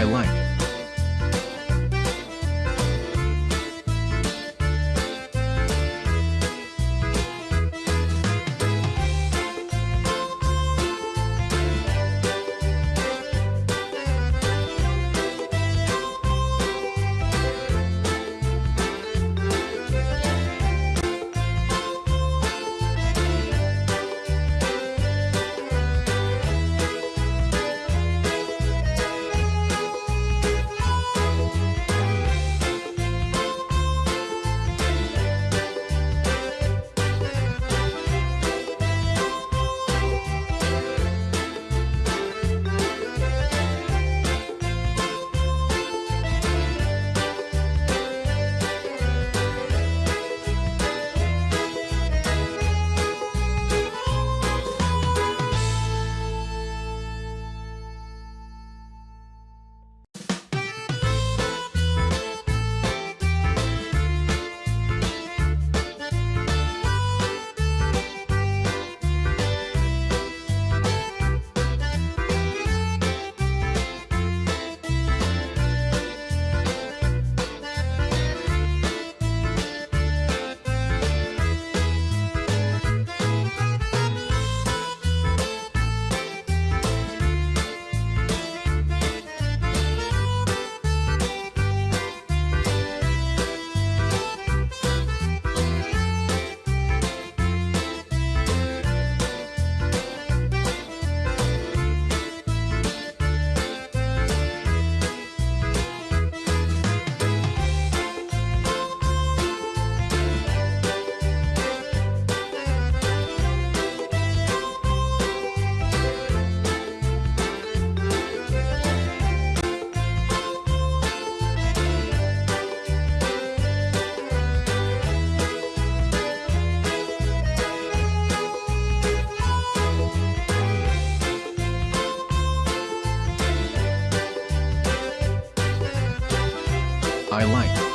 I like. I like.